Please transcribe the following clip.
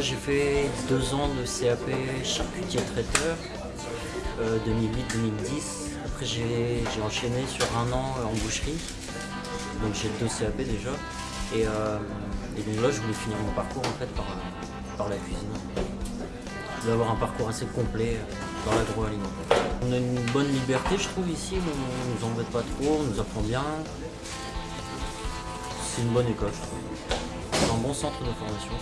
j'ai fait deux ans de CAP charcutier traiteur, 2008-2010. Après j'ai enchaîné sur un an euh, en boucherie, donc j'ai deux CAP déjà. Euh, et, donc là je voulais finir mon parcours en fait par, euh, par la cuisine. Je voulais avoir un parcours assez complet dans l'agroalimentaire. On a une bonne liberté je trouve ici, on nous embête pas trop, on nous apprend bien. C'est une bonne école je trouve. C'est un bon centre de formation.